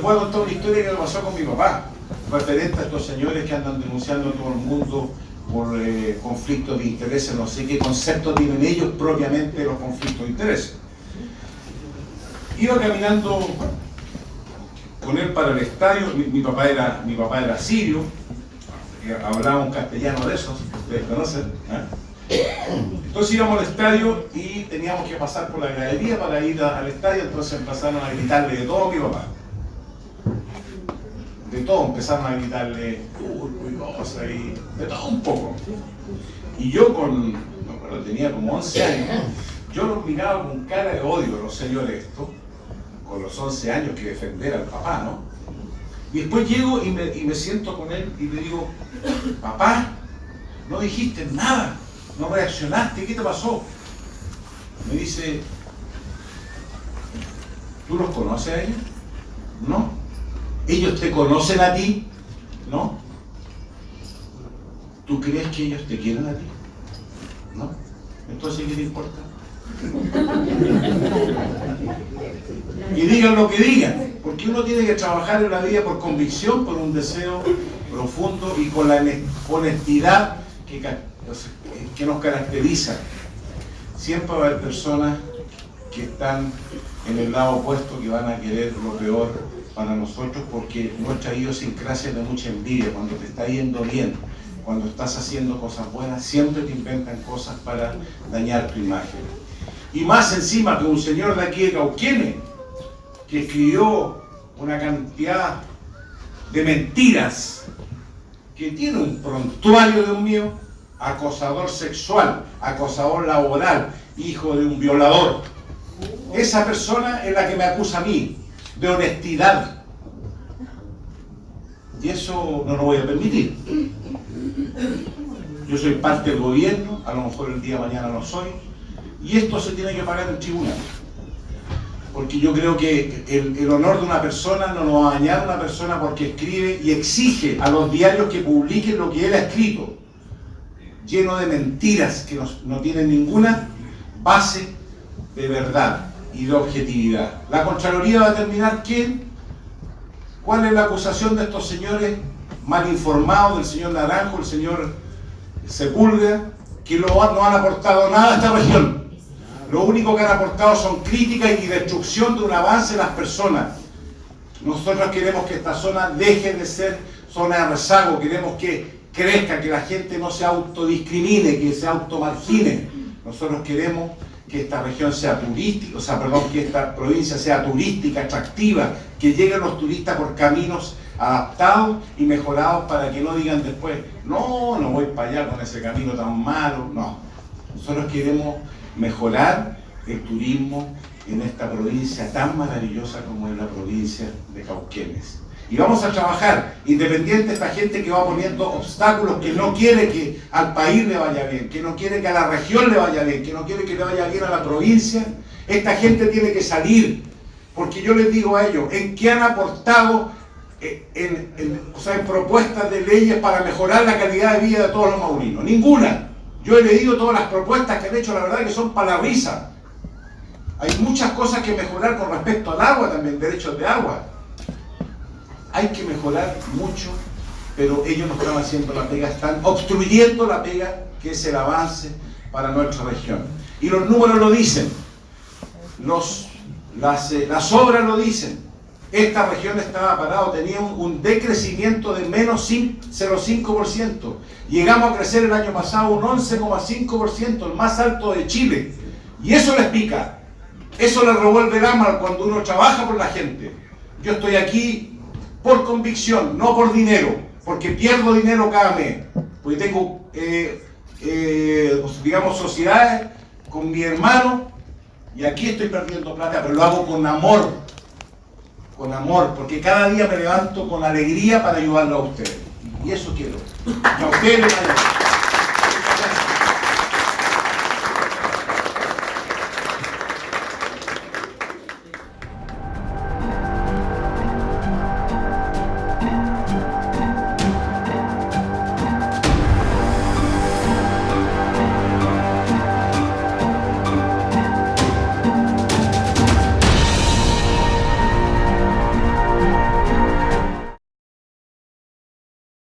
voy a contar una historia que me pasó con mi papá, referente a estos señores que andan denunciando a todo el mundo por eh, conflictos de intereses, no sé qué concepto tienen ellos propiamente los conflictos de intereses. Iba caminando con él para el estadio, mi, papá, era, mi papá era sirio, hablaba un castellano de esos, ustedes conocen, ¿eh? Entonces íbamos al estadio y teníamos que pasar por la galería para ir al estadio, entonces empezaron a gritarle de todo a mi papá de todo, empezaron a gritarle cosas, y de todo un poco. Y yo con, no, tenía como 11 años, yo los miraba con cara de odio a los señores estos, con los 11 años que defender al papá, ¿no? Y después llego y me, y me siento con él y le digo, papá, no dijiste nada, no reaccionaste, ¿qué te pasó? Me dice, ¿tú los conoces a ellos? No ellos te conocen a ti, ¿no? ¿Tú crees que ellos te quieren a ti? ¿No? Entonces, ¿qué te importa? y digan lo que digan, porque uno tiene que trabajar en la vida por convicción, por un deseo profundo y con la honestidad que, que nos caracteriza. Siempre va a haber personas que están en el lado opuesto, que van a querer lo peor para nosotros porque nuestra idiosincrasia de mucha envidia. Cuando te está yendo bien, cuando estás haciendo cosas buenas, siempre te inventan cosas para dañar tu imagen. Y más encima que un señor de aquí de Cauquene, que escribió una cantidad de mentiras, que tiene un prontuario, de un mío, acosador sexual, acosador laboral, hijo de un violador. Esa persona es la que me acusa a mí, de honestidad. Y eso no lo voy a permitir. Yo soy parte del gobierno, a lo mejor el día de mañana no soy, y esto se tiene que pagar en tribunal. Porque yo creo que el, honor de una persona no lo va a dañar una persona porque escribe y exige a los diarios que publiquen lo que él ha escrito, lleno de mentiras que no tienen ninguna base de verdad y de objetividad. La Contraloría va a determinar quién, cuál es la acusación de estos señores mal informados, del señor Naranjo, el señor Sepúlveda, que no han aportado nada a esta región. Lo único que han aportado son críticas y destrucción de un avance en las personas. Nosotros queremos que esta zona deje de ser zona de rezago, queremos que crezca, que la gente no se autodiscrimine, que se automargine. Nosotros queremos que esta región sea turística, o sea, perdón, que esta provincia sea turística, atractiva, que lleguen los turistas por caminos adaptados y mejorados para que no digan después, no, no voy para allá con ese camino tan malo, no. Nosotros queremos mejorar el turismo en esta provincia tan maravillosa como es la provincia de Cauquenes. Y vamos a trabajar, independiente de esta gente que va poniendo obstáculos, que no quiere que al país le vaya bien, que no quiere que a la región le vaya bien, que no quiere que le vaya bien a la provincia. Esta gente tiene que salir, porque yo les digo a ellos, ¿en qué han aportado eh, en, propuestas de leyes para mejorar la calidad de vida de todos los maurinos? Ninguna. Yo he leído todas las propuestas que han hecho, la verdad que son para. Hay muchas cosas que mejorar con respecto al agua también, derechos de agua hay que mejorar mucho, pero ellos no están haciendo la pega, están obstruyendo la pega que es el avance para nuestra región. Y los números lo dicen, los, las, eh, las obras lo dicen. Esta región estaba parada, tenía un, decrecimiento de menos 0,5%. Llegamos a crecer el año pasado un 11,5%, el más alto de Chile. Y eso les pica. Eso le revuelve el alma cuando uno trabaja por la gente. Yo estoy aquí por convicción, no por dinero, porque pierdo dinero cada mes, porque tengo, eh, eh, digamos, sociedades con mi hermano y aquí estoy perdiendo plata, pero lo hago con amor, con amor, porque cada día me levanto con alegría para ayudarlo a ustedes. Y eso quiero. a ustedes